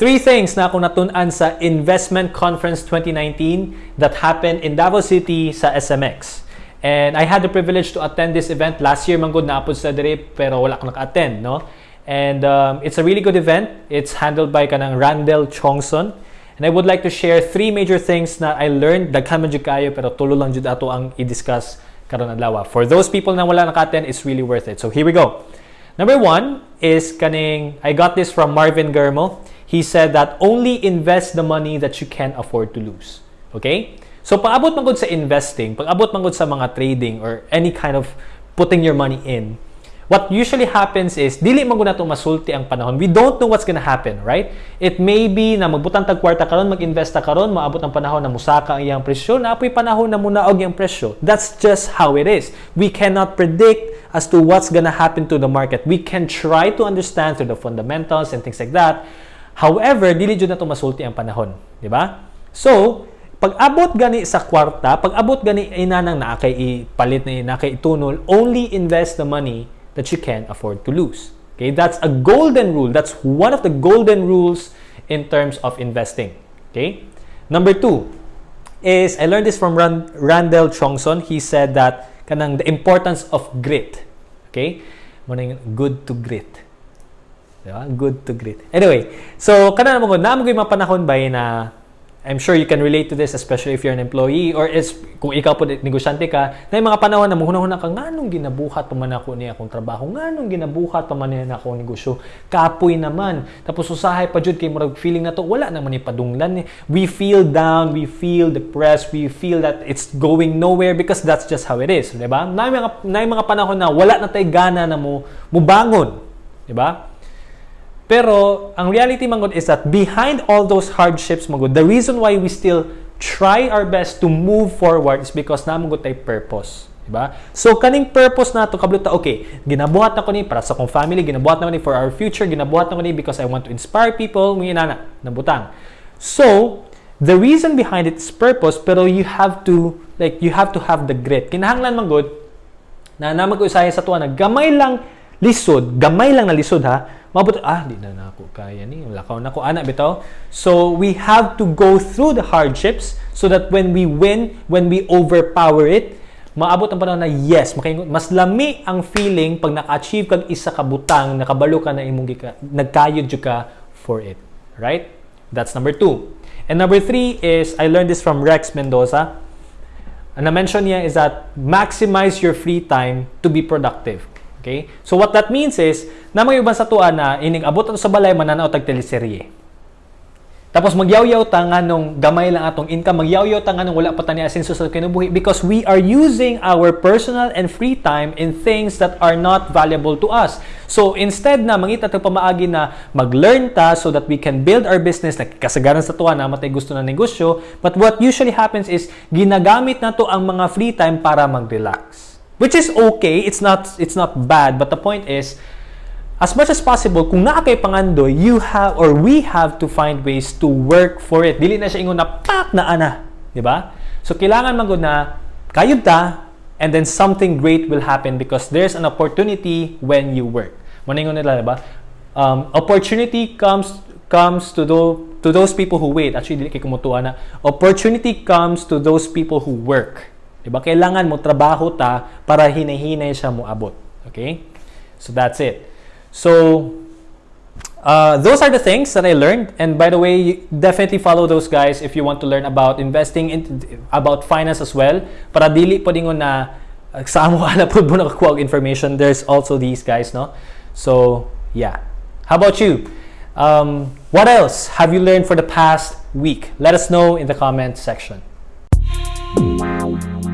Three things na ako natunan sa Investment Conference 2019 that happened in Davos City sa SMX. And I had the privilege to attend this event. Last year, manggod na apod sa dire, pero wala ko naka-attend, no? And um, it's a really good event. It's handled by kanang Randall Chongson. And I would like to share three major things na I learned. Daghan man kayo, pero tulo lang jud ato ang i-discuss karon adlaw. For those people na wala naka-attend, it's really worth it. So here we go. Number one is kaning, I got this from Marvin Germo. He said that only invest the money that you can afford to lose. Okay? So, paabot man sa investing, pag-abot man sa mga trading or any kind of putting your money in, what usually happens is, dili man na masulti ang panahon. We don't know what's gonna happen, right? It may be na magbutang tag kwarta karon, mag-invest ta karon, maabot ang panahon na musaka ang iyang presyo, na apoy panahon na munaog ang presyo. That's just how it is. We cannot predict as to what's gonna happen to the market. We can try to understand through the fundamentals and things like that, However, dili jud na to masulti ang panahon, di ba? So, pag abot gani sa kwarta, pag abot gani inanang na kay ipalit na na kay itunol, only invest the money that you can afford to lose. Okay? That's a golden rule. That's one of the golden rules in terms of investing. Okay? Number two is I learned this from Rand Randall Chongson. He said that kanang the importance of grit. Okay? Good to grit Diba? Good to great. Anyway, so kana na mo na mo mga panahon ba na I'm sure you can relate to this especially if you're an employee or is kung ikaw po negosyante ka na yung mga panahon na muhuna-huna ka nganong ginabuhat pa man ako niya akong trabaho? Nganong ginabuhat pa man niya akong negosyo? Kapoy naman. Tapos usahay pa jud kay murag feeling na to wala naman ni padunglan ni we feel down we feel depressed we feel that it's going nowhere because that's just how it is di ba? Na mga na mga panahon na wala na tay gana na mo mubangon di ba pero, ang reality mangod is that behind all those hardships mangod, the reason why we still try our best to move forward is because na mangod tay purpose. Diba? So, kaning purpose na to kabluta, okay, ginabuhat na ko ni para sa kong family, ginabuhat na ko ni for our future, ginabuhat na ko ni because I want to inspire people, mga inana, nabutang. So, the reason behind it is purpose, pero you have to, like, you have to have the grit. Kinahanglan man good, na ko sa tuwa na gamay lang lisod, gamay lang na lisod ha, Mabot, ah, di na nako kaya ni. Lakaw na ko, anak bitaw. So, we have to go through the hardships so that when we win, when we overpower it, maabot ang panahon na yes. Mas lami ang feeling pag naka-achieve kag isa ka butang, nakabalo ka na imong gika, nagkayod ka for it. Right? That's number two. And number three is, I learned this from Rex Mendoza. And na-mention niya is that maximize your free time to be productive. Okay? So what that means is, na mga iban sa tuan na ining abot ato sa balay mananaw tag teleserye. Tapos magyaw-yaw ta nga nung gamay lang atong income, magyaw-yaw ta nga nung wala pa tani asenso sa kinabuhi because we are using our personal and free time in things that are not valuable to us. So instead na mangita ta pamaagi na mag-learn ta so that we can build our business na kasagaran sa tuwa na matay gusto na negosyo, but what usually happens is ginagamit na to ang mga free time para mag-relax. Which is okay, it's not it's not bad, but the point is as much as possible kung naa kay pangandoy, you have or we have to find ways to work for it. Dili na siya ingon na pak na ana, di ba? So kailangan man na kayod ta and then something great will happen because there's an opportunity when you work. Mo nila, di ba? Um, opportunity comes comes to those to those people who wait. Actually, dili kay kumutuan na. Opportunity comes to those people who work. Diba? Kailangan mo trabaho ta para hinahinay siya mo abot. Okay? So that's it. So uh, those are the things that I learned. And by the way, definitely follow those guys if you want to learn about investing, in, about finance as well. Para dili po dingon na uh, sa amo ala po mo nakakuha information. There's also these guys, no? So, yeah. How about you? Um, what else have you learned for the past week? Let us know in the comment section. Wow.